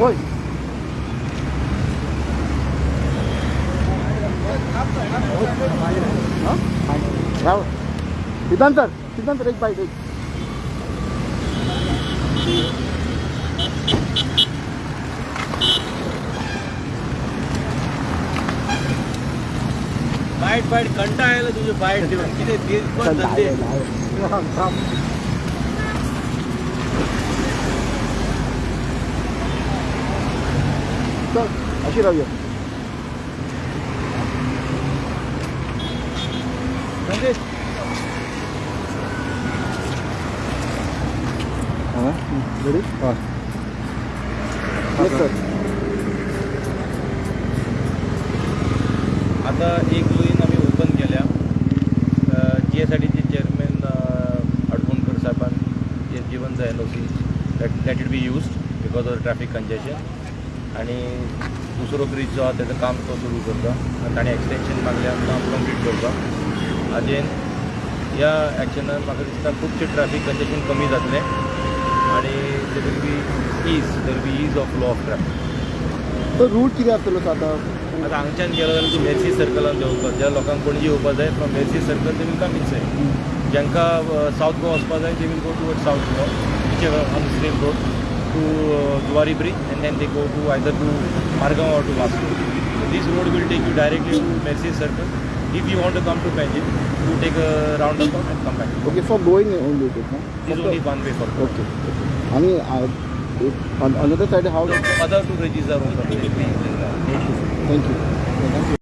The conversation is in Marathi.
होय हा? राव. सिद्धांत सर सिद्धांत सर एक बाईट एक बाईट बाईट कंटाळायला तुझे बाईट देऊन किती दिवस चल, धंदे चल अशी राहूया धंदे रेडी हां सर आता एक लुईन आम्ही ओपन केल्या. जी एस आय डीचे चेअरमॅन अडकोणकर साहेबान जे जीवनचा L O C that that it be use because of traffic congestion आणि दुसरो ब्रिज जो आहा त्याचं काम तो सुरू करता. आनी ताणें एक्सटेंशन मागल्यार काम कंप्लीट करता. हाजेन ह्या एक्शनान म्हाका दिसता खुबशे ट्रॅफिक कंजेशन कमी जातलें. आनी they will be is there be is of flow of traffic तर रूट कितें आसतलो आतां आता हांगच्यान गेलो जाल्यार तूं मेर्सी सर्कलान देंवता ज्या लोकांक पणजी येवपा जाय फ्रॉम मेर्सी सर्कल ते वील कम इनसायड जांकां सावथ गोवा वचपा जाय ते will go toward south Goa which on same road to Zuari bridge and then they go to either to Margao or to Vasco this road will take you directly to Merces circle if you want to come to Panjim to take a roundabout and come back okay for going only it is this only one way for okay आणि another side have other two bridges are on thank you thank you